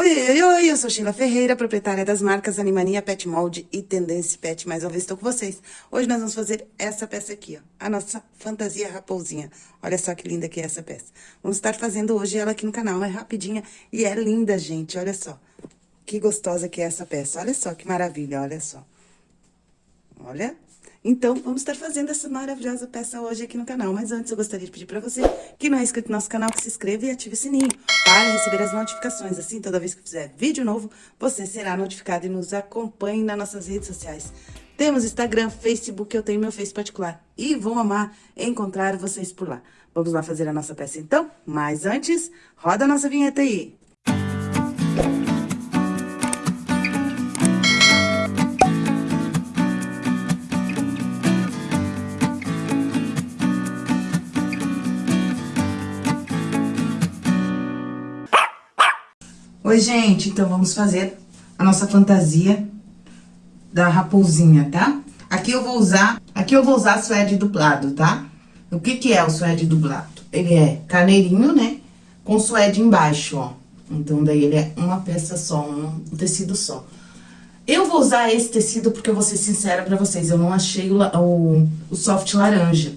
Oi, oi, oi, eu sou Sheila Ferreira, proprietária das marcas Animania Pet Mold e Tendência Pet. Mais uma vez estou com vocês. Hoje nós vamos fazer essa peça aqui, ó. A nossa fantasia raposinha. Olha só que linda que é essa peça. Vamos estar fazendo hoje ela aqui no canal. É rapidinha e é linda, gente. Olha só. Que gostosa que é essa peça. Olha só que maravilha, olha só. Olha. Então, vamos estar fazendo essa maravilhosa peça hoje aqui no canal. Mas antes, eu gostaria de pedir para você que não é inscrito no nosso canal, que se inscreva e ative o sininho para receber as notificações. Assim, toda vez que fizer vídeo novo, você será notificado e nos acompanhe nas nossas redes sociais. Temos Instagram, Facebook, eu tenho meu Face particular. E vou amar encontrar vocês por lá. Vamos lá fazer a nossa peça então? Mas antes, roda a nossa vinheta aí. Oi, gente, então vamos fazer a nossa fantasia da raposinha, tá? Aqui eu vou usar, aqui eu vou usar suede dublado, tá? O que que é o suede dublado? Ele é carneirinho, né? Com suede embaixo, ó. Então, daí ele é uma peça só, um tecido só. Eu vou usar esse tecido porque eu vou ser sincera pra vocês, eu não achei o, o, o soft laranja.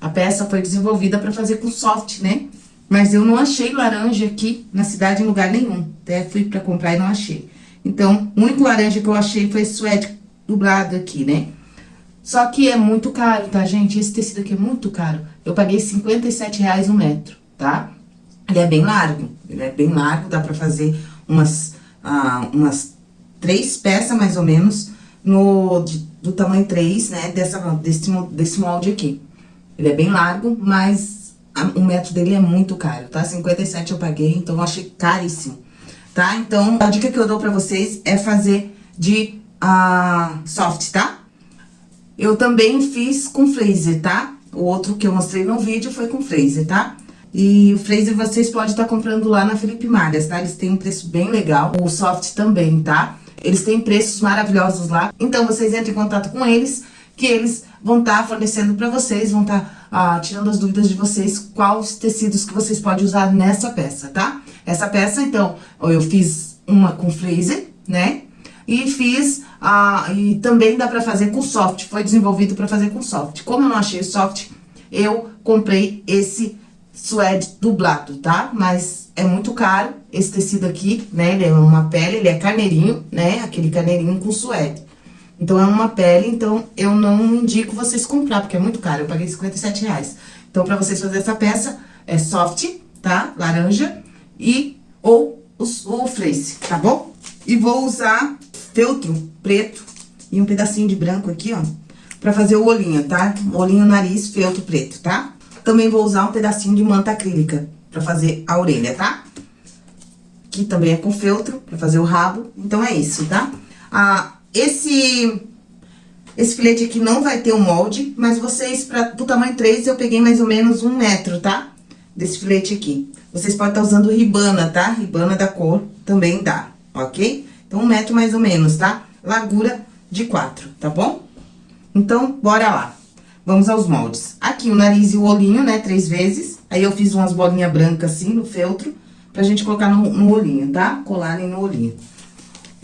A peça foi desenvolvida pra fazer com soft, né? Mas eu não achei laranja aqui na cidade em lugar nenhum. Até fui pra comprar e não achei. Então, o único laranja que eu achei foi suede dublado aqui, né? Só que é muito caro, tá, gente? Esse tecido aqui é muito caro. Eu paguei 57 reais um metro, tá? Ele é bem largo. Ele é bem largo, dá pra fazer umas, ah, umas três peças, mais ou menos, no, de, do tamanho 3, né? Dessa, desse, desse molde aqui. Ele é bem largo, mas o metro dele é muito caro, tá? 57 eu paguei, então eu achei caríssimo, tá? Então, a dica que eu dou pra vocês é fazer de uh, soft, tá? Eu também fiz com freezer, tá? O outro que eu mostrei no vídeo foi com freezer, tá? E o freezer vocês podem estar tá comprando lá na Felipe Malhas, tá? Eles têm um preço bem legal, o soft também, tá? Eles têm preços maravilhosos lá, então vocês entrem em contato com eles, que eles vão estar tá fornecendo pra vocês, vão estar... Tá ah, tirando as dúvidas de vocês, quais tecidos que vocês podem usar nessa peça, tá? Essa peça, então, eu fiz uma com freezer, né? E fiz, ah, e também dá pra fazer com soft, foi desenvolvido pra fazer com soft. Como eu não achei soft, eu comprei esse suede dublado, tá? Mas é muito caro esse tecido aqui, né? Ele é uma pele, ele é carneirinho, né? Aquele carneirinho com suede. Então, é uma pele, então eu não indico vocês comprar, porque é muito caro, eu paguei 57 reais. Então, pra vocês fazer essa peça, é soft, tá? Laranja e ou os, o fleece, tá bom? E vou usar feltro preto e um pedacinho de branco aqui, ó, pra fazer o olhinho, tá? Olhinho, nariz, feltro preto, tá? Também vou usar um pedacinho de manta acrílica pra fazer a orelha, tá? Aqui também é com feltro, pra fazer o rabo. Então, é isso, tá? A, esse, esse filete aqui não vai ter o um molde, mas vocês, pra, do tamanho 3, eu peguei mais ou menos um metro, tá? Desse filete aqui. Vocês podem estar tá usando ribana, tá? Ribana da cor também dá, ok? Então, um metro mais ou menos, tá? Largura de 4, tá bom? Então, bora lá. Vamos aos moldes. Aqui o nariz e o olhinho, né, três vezes. Aí, eu fiz umas bolinhas brancas assim, no feltro, pra gente colocar no, no olhinho, tá? Colarem no olhinho.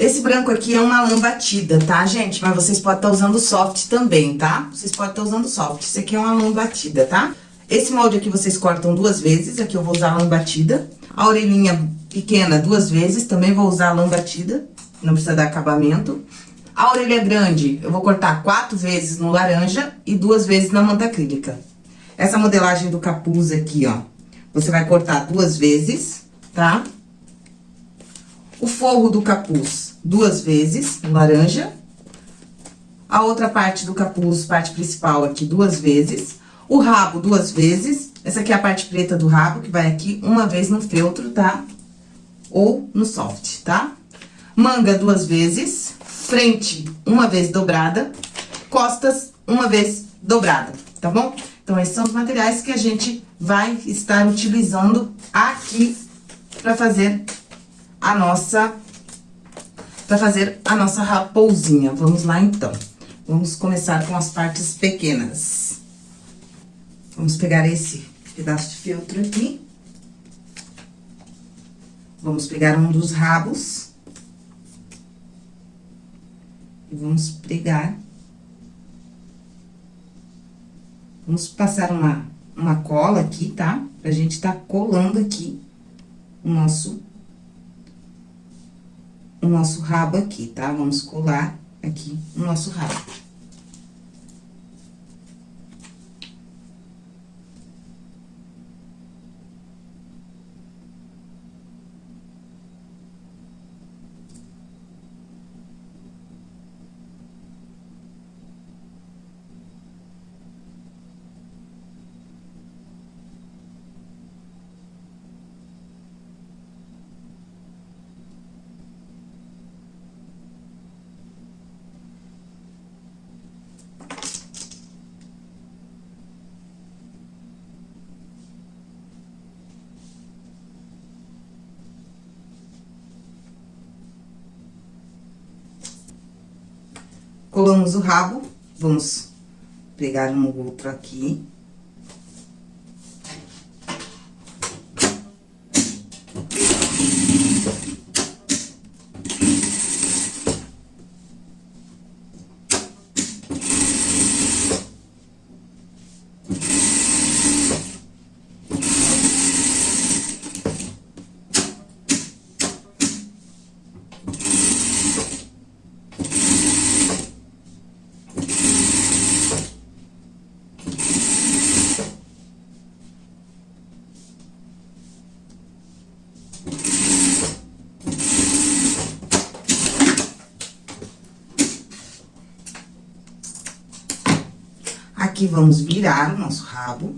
Esse branco aqui é uma lã batida, tá, gente? Mas vocês podem estar tá usando soft também, tá? Vocês podem estar tá usando soft. Esse aqui é uma lã batida, tá? Esse molde aqui vocês cortam duas vezes, aqui eu vou usar lã batida. A orelhinha pequena duas vezes, também vou usar lã batida, não precisa dar acabamento. A orelha grande, eu vou cortar quatro vezes no laranja e duas vezes na manta acrílica. Essa modelagem do capuz aqui, ó, você vai cortar duas vezes, tá? O forro do capuz duas vezes, laranja. A outra parte do capuz, parte principal aqui, duas vezes. O rabo, duas vezes. Essa aqui é a parte preta do rabo, que vai aqui uma vez no feltro, tá? Ou no soft, tá? Manga, duas vezes. Frente, uma vez dobrada. Costas, uma vez dobrada, tá bom? Então, esses são os materiais que a gente vai estar utilizando aqui para fazer a nossa... Pra fazer a nossa raposinha. Vamos lá, então. Vamos começar com as partes pequenas. Vamos pegar esse pedaço de feltro aqui. Vamos pegar um dos rabos. E vamos pregar. Vamos passar uma, uma cola aqui, tá? Pra gente tá colando aqui o nosso... O nosso rabo aqui, tá? Vamos colar aqui o nosso rabo. Colamos o rabo, vamos pegar um outro aqui. Aqui, vamos virar o nosso rabo.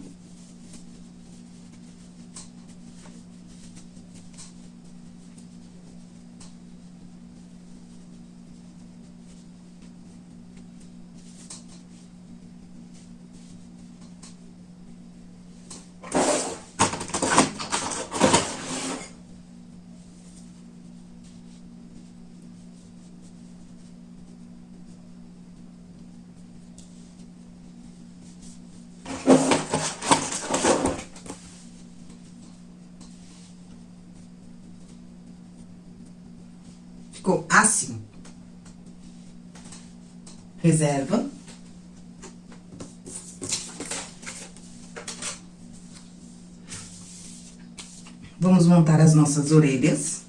Ficou assim. Reserva. Vamos montar as nossas orelhas.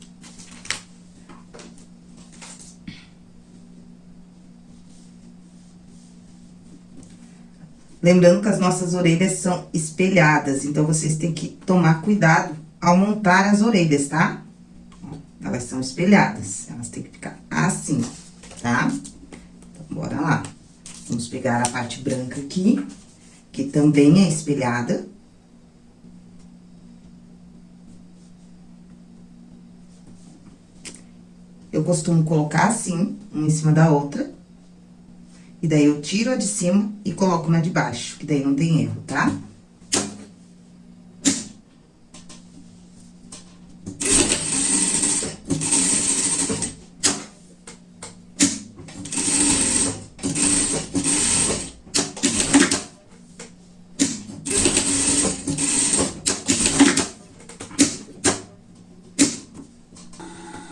Lembrando que as nossas orelhas são espelhadas, então, vocês têm que tomar cuidado ao montar as orelhas, tá? Elas são espelhadas, elas têm que ficar assim, tá? Então, bora lá. Vamos pegar a parte branca aqui, que também é espelhada. Eu costumo colocar assim, uma em cima da outra. E daí, eu tiro a de cima e coloco na de baixo, que daí não tem erro, tá? Tá?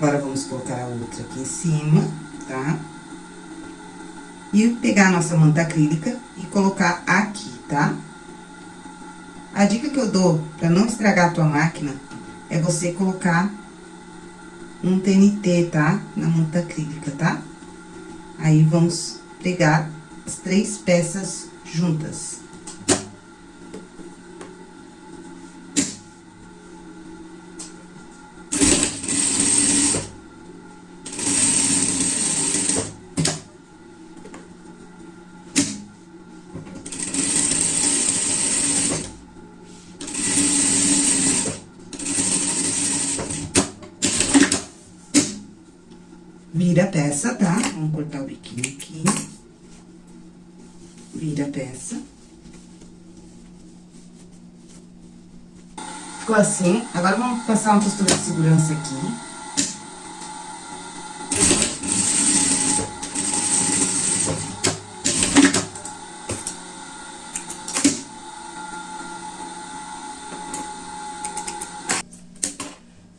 Agora, vamos colocar a outra aqui em cima, tá? Pegar a nossa manta acrílica e colocar aqui, tá? A dica que eu dou pra não estragar a tua máquina é você colocar um TNT, tá? Na manta acrílica, tá? Aí, vamos pegar as três peças juntas. Vira a peça, tá? Vamos cortar o biquinho aqui. Vira a peça. Ficou assim. Agora, vamos passar uma costura de segurança aqui.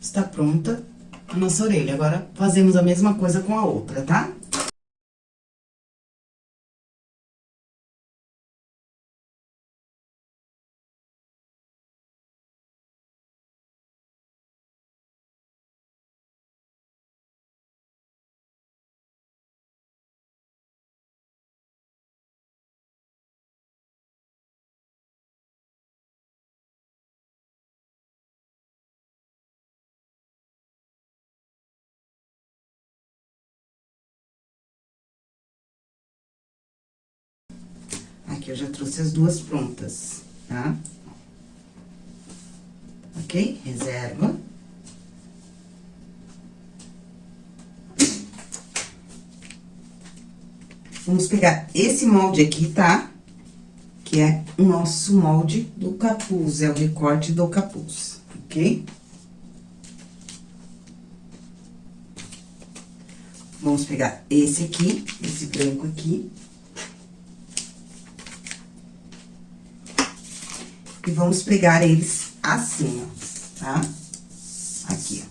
Está pronta a nossa orelha. Agora, fazemos a mesma coisa com a outra, tá? Aqui eu já trouxe as duas prontas, tá? Ok? Reserva. Vamos pegar esse molde aqui, tá? Que é o nosso molde do capuz, é o recorte do capuz, ok? Vamos pegar esse aqui, esse branco aqui. E vamos pegar eles assim, ó, tá? Aqui, ó.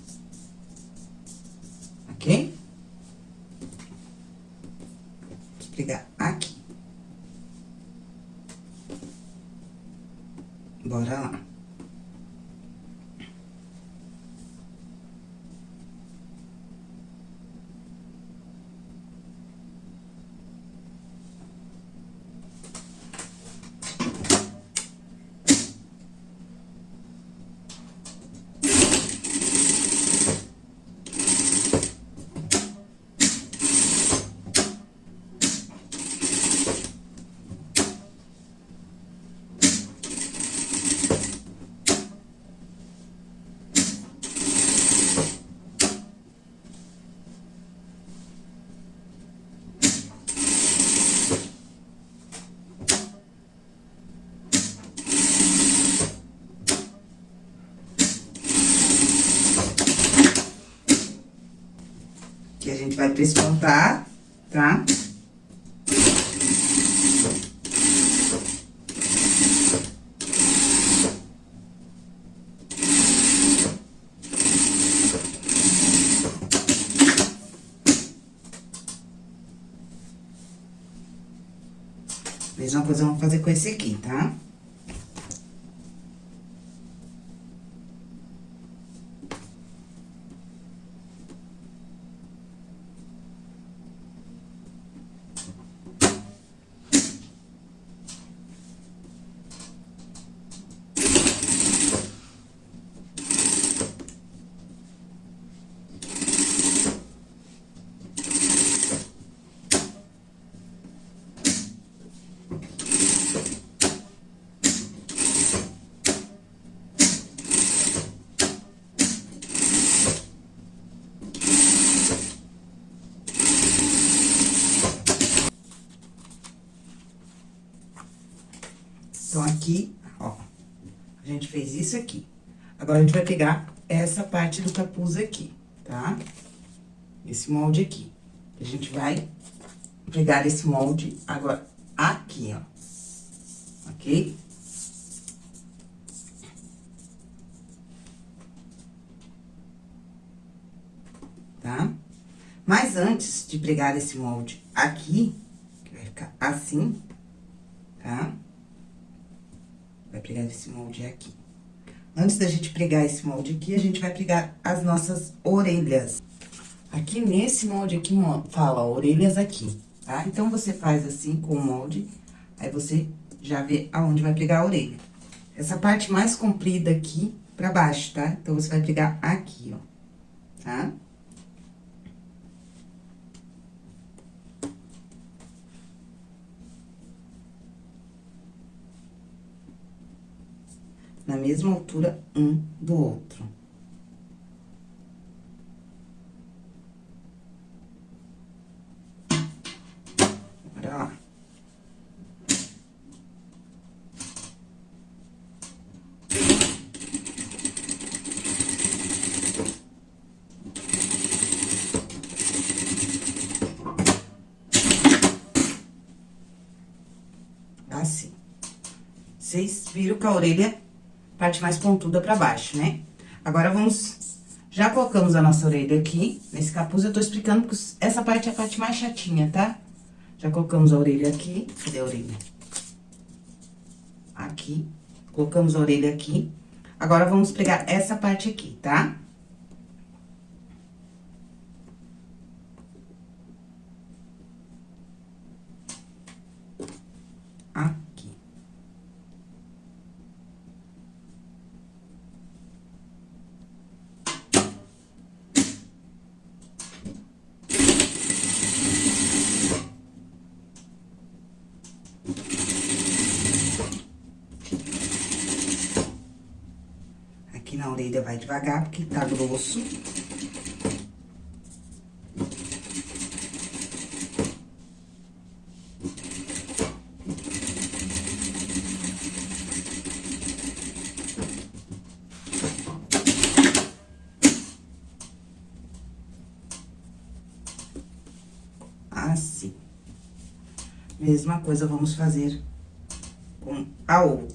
Ok? Vamos pegar aqui. Bora lá. Que a gente vai prespontar, tá? Mesma coisa vamos fazer com esse aqui, tá? Então, aqui, ó, a gente fez isso aqui. Agora, a gente vai pegar essa parte do capuz aqui, tá? Esse molde aqui. A gente vai pegar esse molde agora aqui, ó. Ok? Tá? Mas antes de pregar esse molde aqui, que vai ficar assim, tá? Vai pregar esse molde aqui. Antes da gente pregar esse molde aqui, a gente vai pregar as nossas orelhas. Aqui nesse molde aqui, fala, orelhas aqui, tá? Então, você faz assim com o molde, aí você já vê aonde vai pregar a orelha. Essa parte mais comprida aqui pra baixo, tá? Então, você vai pregar aqui, ó, tá? Tá? Na mesma altura um do outro. Bora lá. Assim. Vocês viram que a orelha parte mais pontuda pra baixo, né? Agora, vamos Já colocamos a nossa orelha aqui, nesse capuz eu tô explicando, porque essa parte é a parte mais chatinha, tá? Já colocamos a orelha aqui, cadê a orelha? Aqui, colocamos a orelha aqui. Agora, vamos pegar essa parte aqui, tá? Na orelha vai devagar, porque tá grosso. Assim. Mesma coisa vamos fazer com a outra.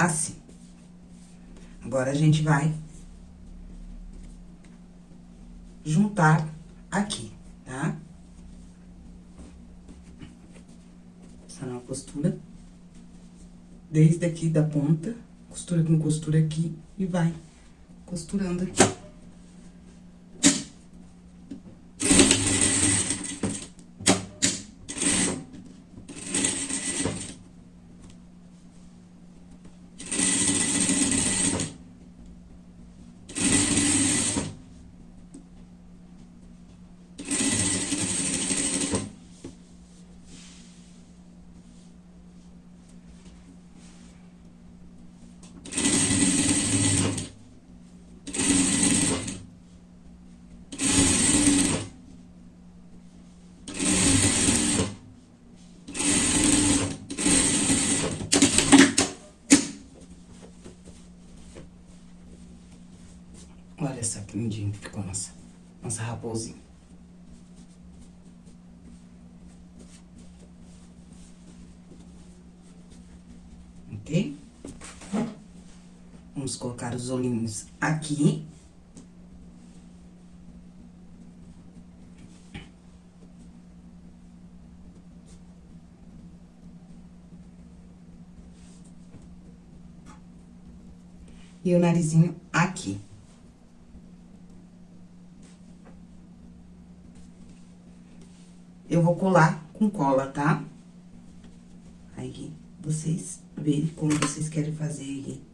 Assim. Agora, a gente vai juntar aqui, tá? Passando a costura. Desde aqui da ponta, costura com costura aqui e vai costurando aqui. Olha só que lindinho que ficou nossa, raposinha. Ok? Vamos colocar os olhinhos aqui. E o narizinho aqui. Eu vou colar com cola, tá? Aí, vocês verem como vocês querem fazer aí.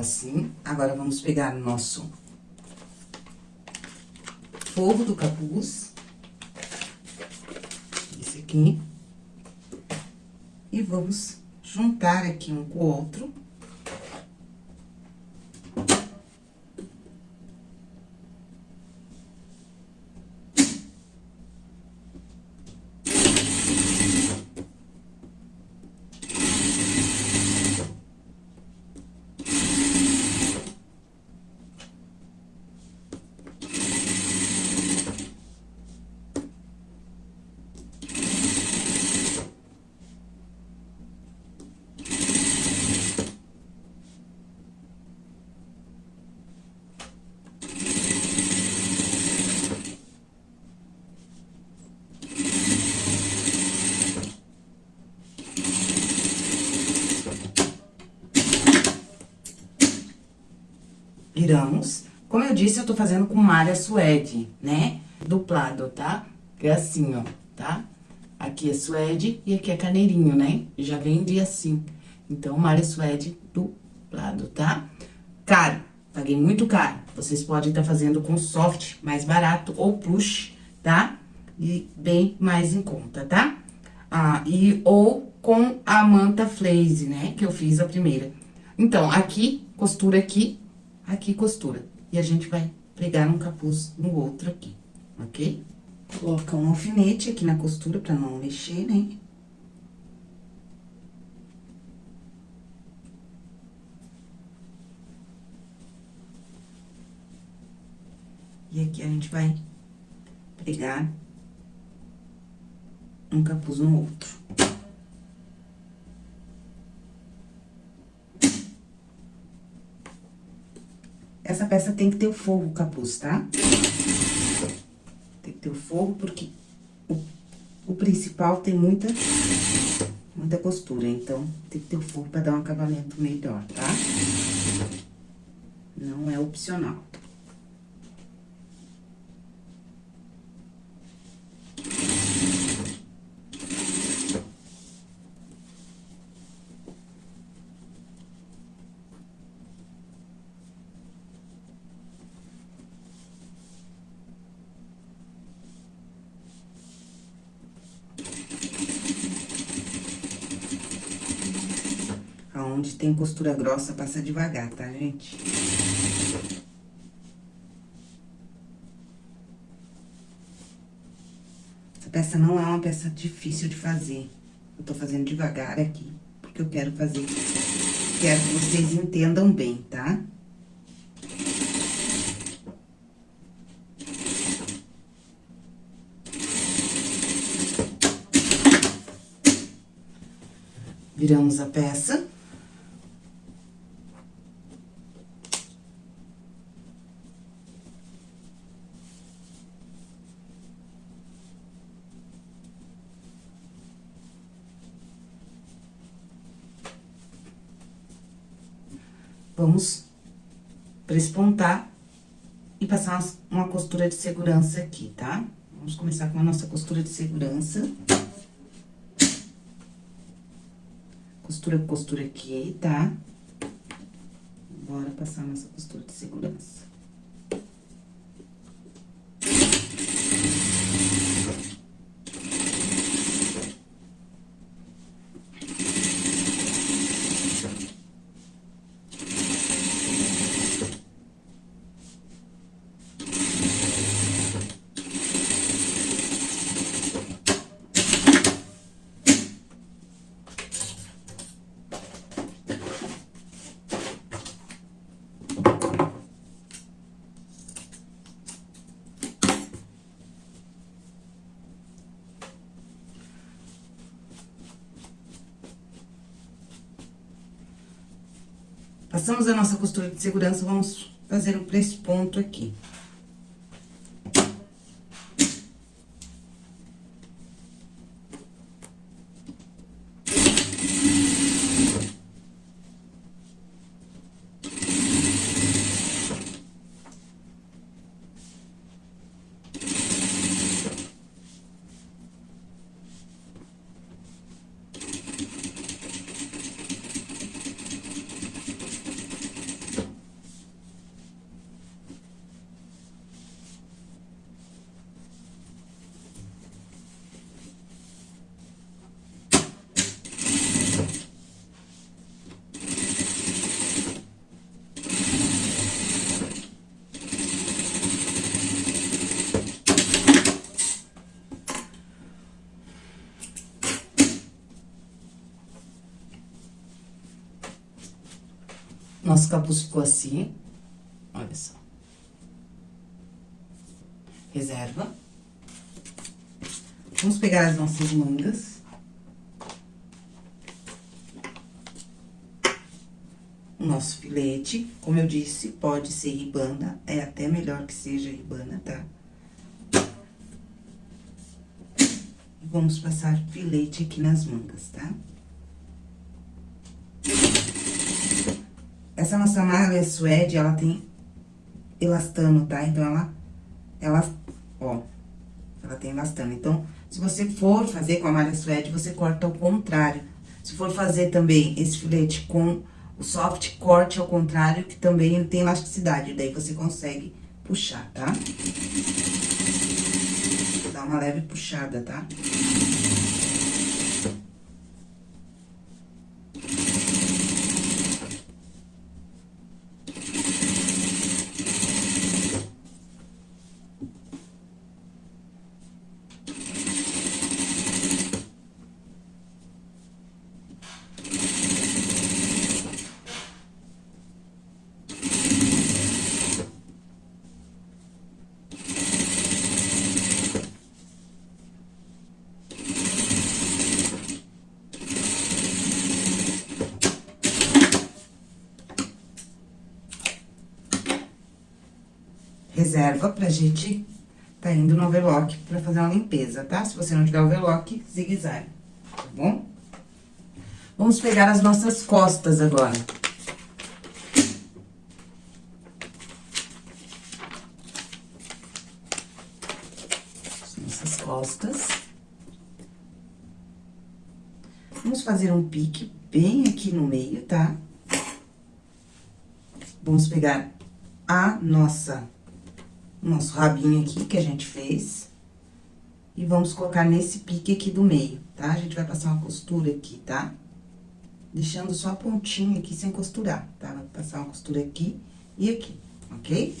Assim. Agora, vamos pegar o nosso forro do capuz. Esse aqui. E vamos juntar aqui um com o outro. Como eu disse, eu tô fazendo com malha suede, né? Duplado, tá? Que é assim, ó, tá? Aqui é suede e aqui é caneirinho, né? Já vende assim. Então, malha suede do lado, tá? Caro, paguei muito caro. Vocês podem estar tá fazendo com soft, mais barato, ou plush, tá? E bem mais em conta, tá? Ah, e ou com a manta flaze, né? Que eu fiz a primeira. Então, aqui, costura aqui, aqui costura. E a gente vai pregar um capuz no outro aqui, ok? Coloca um alfinete aqui na costura pra não mexer, né? E aqui a gente vai pregar um capuz no outro. Essa peça tem que ter o forro, capuz, tá? Tem que ter o forro, porque o, o principal tem muita, muita costura. Então, tem que ter o forro pra dar um acabamento melhor, tá? Não é opcional. Aonde tem costura grossa, passa devagar, tá, gente? Essa peça não é uma peça difícil de fazer. Eu tô fazendo devagar aqui, porque eu quero fazer... Quero que vocês entendam bem, tá? Viramos a peça. Vamos prespontar e passar uma costura de segurança aqui, tá? Vamos começar com a nossa costura de segurança. Costura costura aqui, tá? Bora passar nossa costura de segurança. Passamos a nossa costura de segurança, vamos fazer o ponto aqui. Nosso capuz ficou assim. Olha só. Reserva. Vamos pegar as nossas mangas. O nosso filete, como eu disse, pode ser ribana, é até melhor que seja ribana, tá? Vamos passar filete aqui nas mangas, tá? Tá? Essa nossa malha suede, ela tem elastano, tá? Então, ela, ela, ó, ela tem elastano. Então, se você for fazer com a malha suede, você corta ao contrário. Se for fazer também esse filete com o soft corte ao contrário, que também tem elasticidade, daí você consegue puxar, tá? Dá uma leve puxada, tá? Reserva pra gente tá indo no overlock pra fazer uma limpeza, tá? Se você não tiver overlock, zigue-zague, tá bom? Vamos pegar as nossas costas agora. As nossas costas. Vamos fazer um pique bem aqui no meio, tá? Vamos pegar a nossa nosso rabinho aqui que a gente fez. E vamos colocar nesse pique aqui do meio, tá? A gente vai passar uma costura aqui, tá? Deixando só a pontinha aqui sem costurar, tá? Vai passar uma costura aqui e aqui, ok?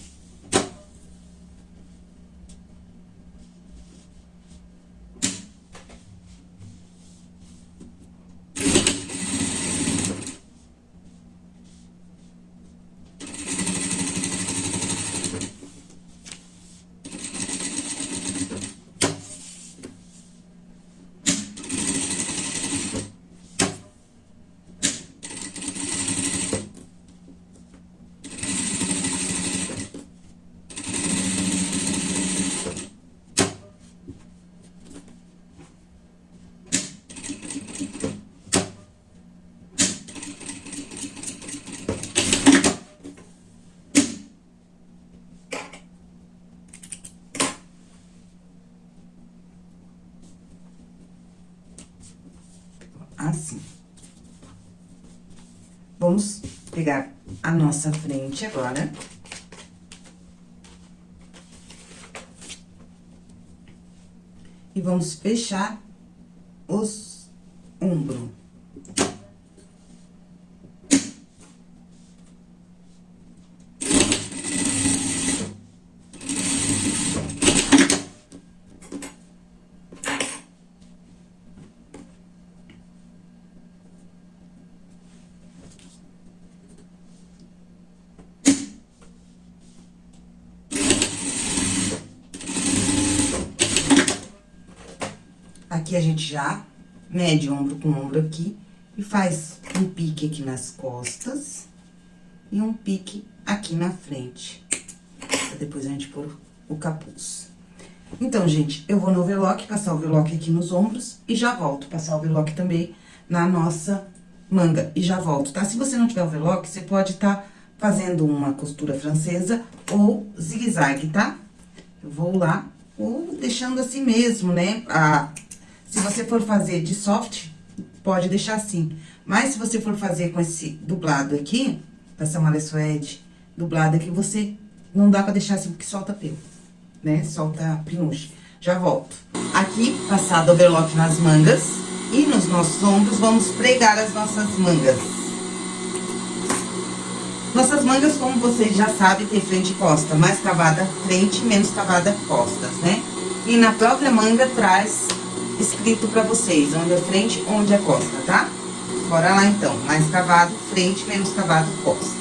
assim. Vamos pegar a nossa frente agora. E vamos fechar os ombros. Aqui a gente já mede ombro com ombro aqui e faz um pique aqui nas costas e um pique aqui na frente. Pra depois a gente pôr o capuz. Então, gente, eu vou no overlock, passar o overlock aqui nos ombros e já volto. Passar o overlock também na nossa manga e já volto, tá? Se você não tiver overlock, você pode estar tá fazendo uma costura francesa ou zigue-zague, tá? Eu vou lá, ou deixando assim mesmo, né? A, se você for fazer de soft, pode deixar assim. Mas se você for fazer com esse dublado aqui, essa malha suede dublada aqui, você não dá pra deixar assim, porque solta pelo, né? Solta pinuche. Já volto. Aqui, passado overlock nas mangas e nos nossos ombros, vamos pregar as nossas mangas. Nossas mangas, como vocês já sabem, tem frente e costa. Mais cavada frente, menos cavada costas, né? E na própria manga traz escrito pra vocês, onde é frente, onde é costa, tá? Bora lá, então. Mais cavado, frente, menos cavado, costa.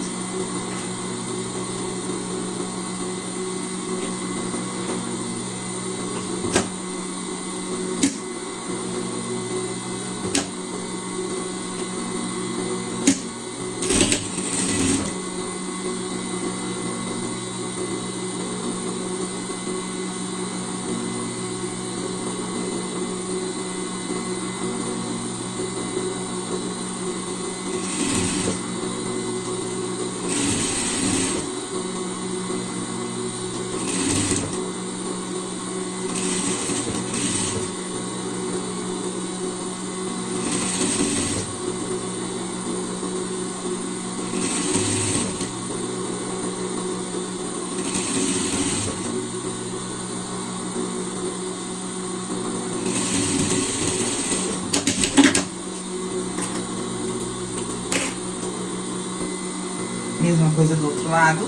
Lado.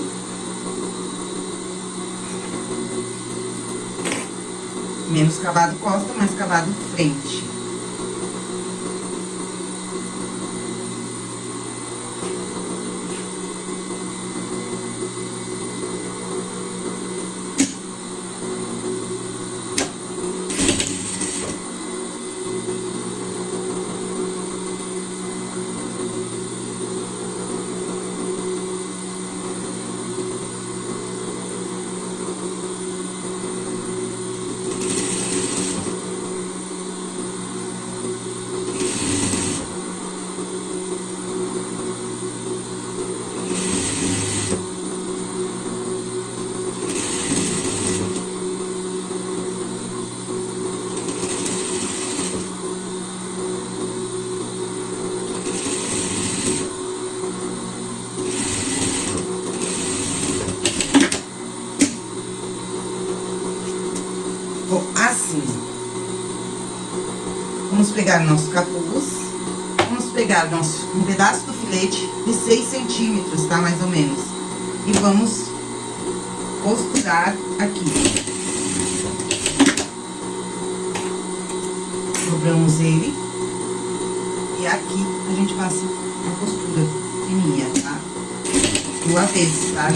Menos cavado costa, mais cavado frente. assim. Vamos pegar nosso capuz, vamos pegar nosso, um pedaço do filete de 6 centímetros, tá? Mais ou menos. E vamos costurar aqui. Dobramos ele. E aqui a gente passa a costura fininha, tá? Do avesso, tá?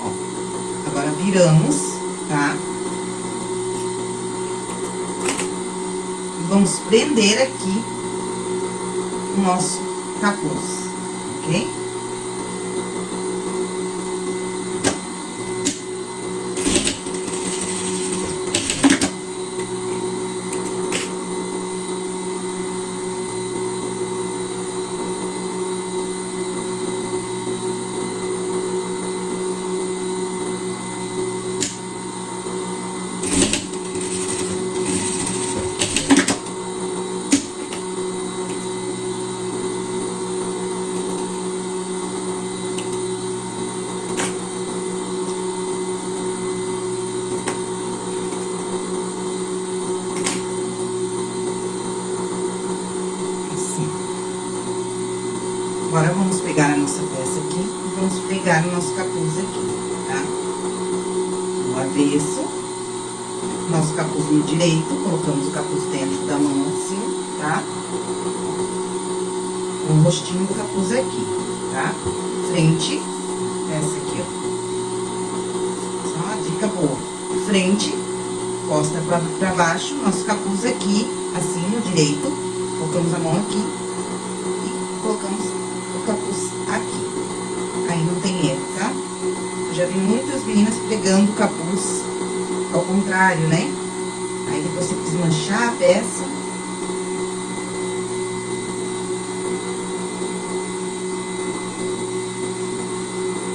Ó, agora viramos, tá? Vamos prender aqui o nosso capuz, ok? Agora, vamos pegar a nossa peça aqui e vamos pegar o nosso capuz aqui, tá? No avesso, nosso capuz no direito, colocamos o capuz dentro da mão assim, tá? O rostinho do capuz aqui, tá? Frente, essa aqui, ó. Só uma dica boa. Frente, costa pra, pra baixo, nosso capuz aqui, assim, no direito. Colocamos a mão aqui e colocamos capuz aqui. Aí não tem erro, tá? Eu já vi muitas meninas pegando o capuz ao contrário, né? Aí depois você desmanchar a peça.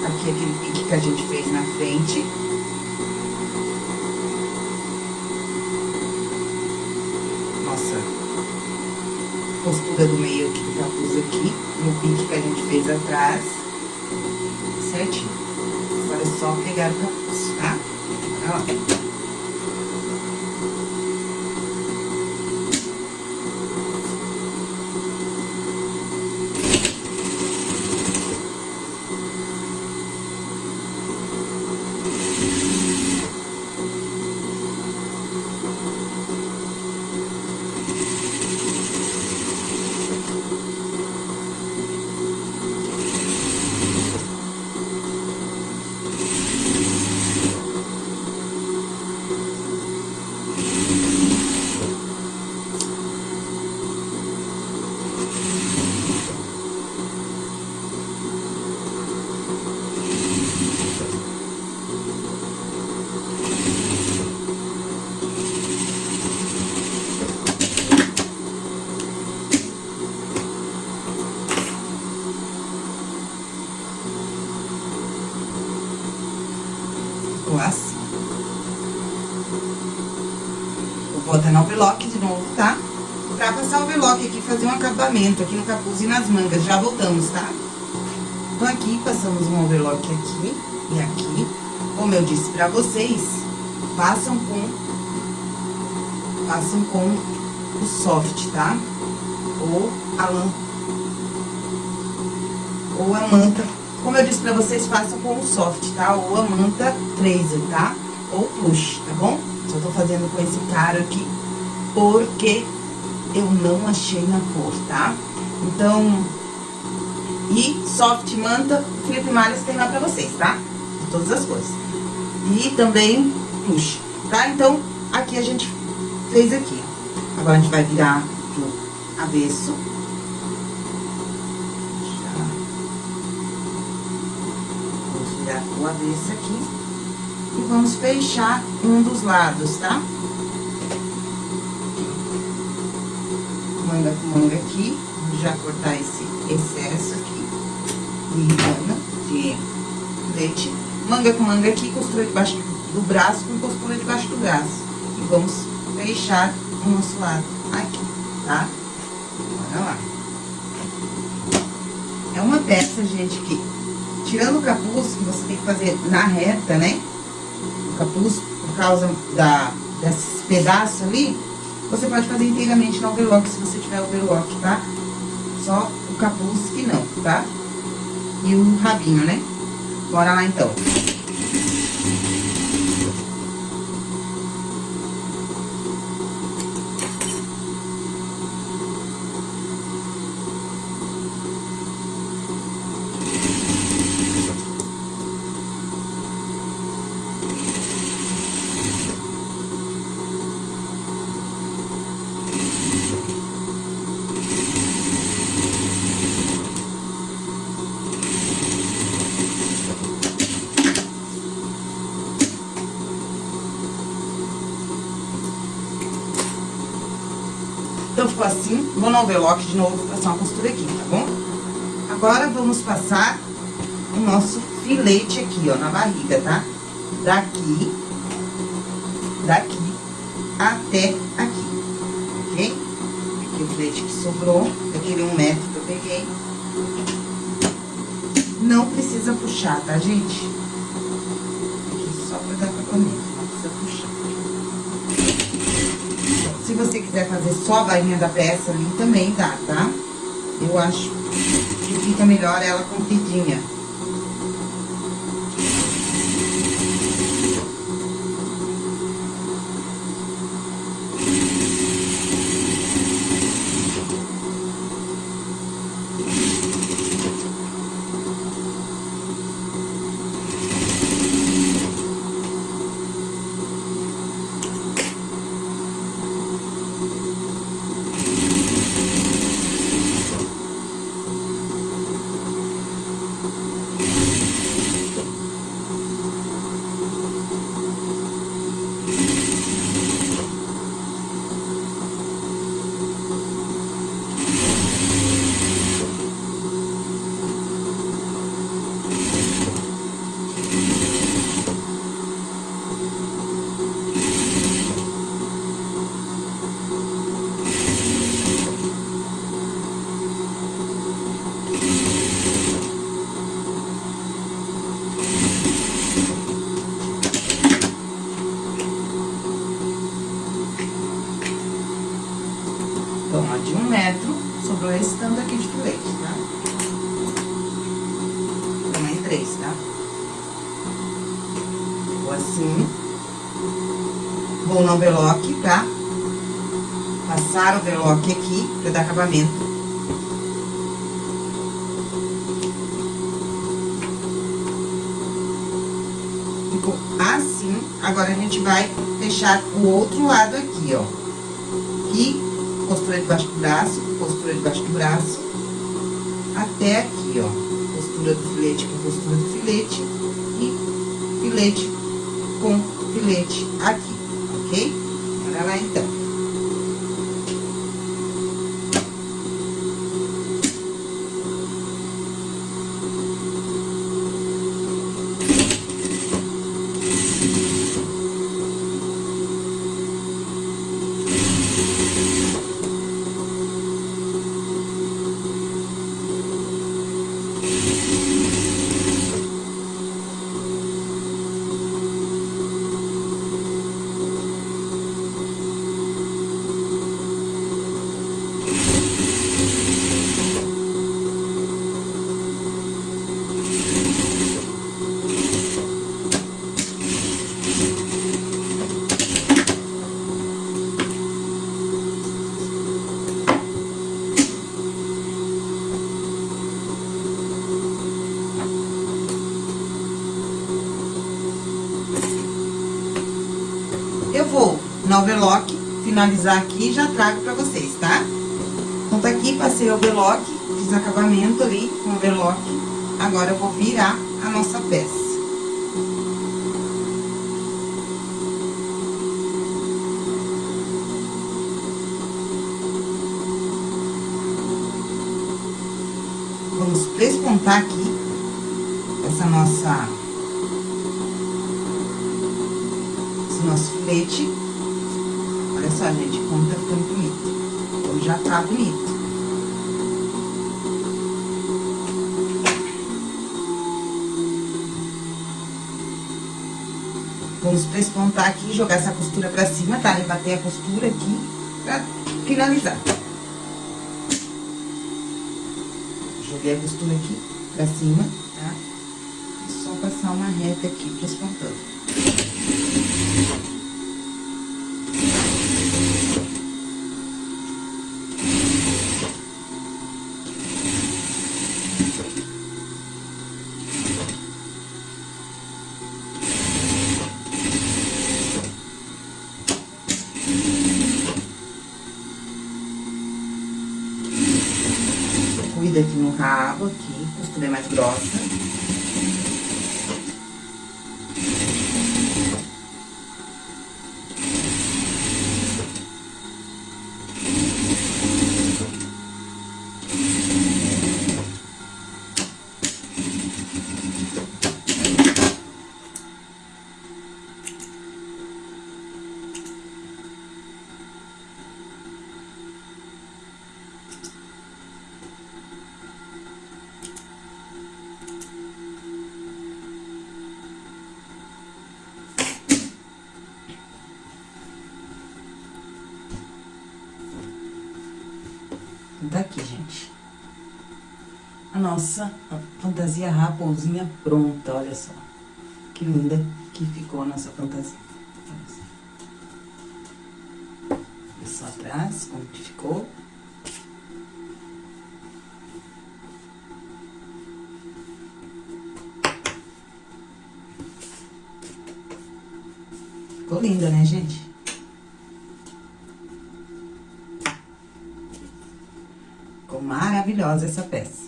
Aqui aquele pique que a gente fez na frente. postura do meio aqui do capuz aqui, no pique que a gente fez atrás, certinho. Agora é só pegar o capuz, tá? ficou assim. Vou botar no overlock de novo, tá? Pra passar o overlock aqui, fazer um acabamento aqui no capuz e nas mangas. Já voltamos, tá? Então, aqui, passamos um overlock aqui e aqui. Como eu disse pra vocês, passam com... Passam com o soft, tá? Ou a lã... Ou a manta Como eu disse pra vocês, façam com o soft, tá? Ou a manta tracer, tá? Ou plush, tá bom? Só tô fazendo com esse cara aqui, porque eu não achei na cor, tá? Então, e soft manta, Felipe Malhas tem lá pra vocês, tá? De todas as cores. E também plush, tá? Então, aqui a gente fez aqui. Agora, a gente vai virar pro avesso. Já. Vamos virar o avesso aqui. E vamos fechar um dos lados, tá? Manga com manga aqui. Já cortar esse excesso aqui. De rana, de leite. Manga com manga aqui, costura debaixo do braço com costura debaixo do braço. E vamos fechar o nosso lado aqui, tá? Bora lá. É uma peça, gente, que tirando o capuz, que você tem que fazer na reta, né? O capuz, por causa da, desses pedaços ali, você pode fazer inteiramente no overlock, se você tiver overlock, tá? Só o capuz que não, tá? E o rabinho, né? Bora lá, então. Então, ficou no overlock de novo, passar uma costura aqui, tá bom? Agora, vamos passar o nosso filete aqui, ó, na barriga, tá? Daqui, daqui até aqui, ok? Aqui o filete que sobrou, daquele um metro que eu peguei. Não precisa puxar, tá, gente? Aqui só pra dar acabamento, não precisa puxar. Se você quiser fazer só a bainha da peça ali, também dá, tá? Eu acho que fica melhor ela compridinha. Então, ó, de um metro, sobrou esse tanto aqui de filete, tá? Tamanho três, tá? Ficou assim. Vou no overlock, tá? Passar o overlock aqui, pra dar acabamento. Ficou assim. Agora, a gente vai fechar o outro lado aqui, ó. E costura debaixo do braço, costura debaixo do braço, até aqui, ó. Costura do filete com costura do filete e filete com filete aqui, finalizar aqui já trago pra vocês, tá? Então, tá aqui, passei o overlock, fiz acabamento ali com o overlock. Agora, eu vou virar a nossa peça. Vamos prespontar aqui essa nossa... Esse nosso filete. Olha só, gente, como tá ficando bonito. Como já tá bonito. Vamos prespontar aqui, jogar essa costura pra cima, tá? Rebater a costura aqui pra finalizar. Joguei a costura aqui pra cima, tá? E só passar uma reta aqui, prespontando. Aqui no rabo, aqui, costura mais grossa. Tá aqui, gente. Nossa fantasia raposinha pronta, olha só. Que linda que ficou a nossa fantasia. Olha só atrás, como que ficou. Ficou linda, né, gente? Ficou maravilhosa essa peça.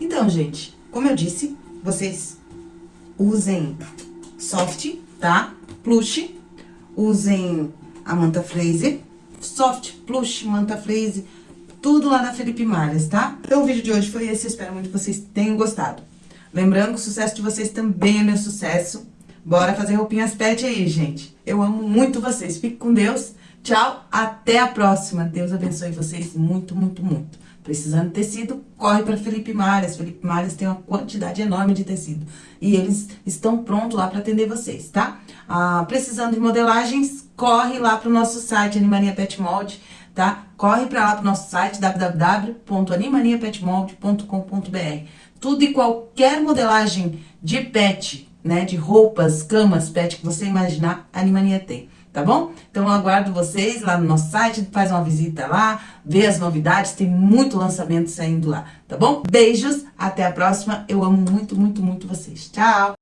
Então, gente, como eu disse, vocês usem soft, tá? Plush. Usem a manta Fraser. Soft, plush, manta Fraser. Tudo lá na Felipe Malhas, tá? Então, o vídeo de hoje foi esse. Espero muito que vocês tenham gostado. Lembrando que o sucesso de vocês também é meu sucesso. Bora fazer roupinhas pet aí, gente. Eu amo muito vocês. Fique com Deus. Tchau, até a próxima. Deus abençoe vocês muito, muito, muito. Precisando de tecido, corre para Felipe Malhas. Felipe Malhas tem uma quantidade enorme de tecido. E eles estão prontos lá para atender vocês, tá? Ah, precisando de modelagens, corre lá para o nosso site, Animania Pet Mold, tá? Corre para lá para o nosso site, www.animaniapetmold.com.br. Tudo e qualquer modelagem de pet, né? De roupas, camas, pet que você imaginar, a Animania tem tá bom? Então eu aguardo vocês lá no nosso site, faz uma visita lá, vê as novidades, tem muito lançamento saindo lá, tá bom? Beijos, até a próxima, eu amo muito, muito, muito vocês. Tchau!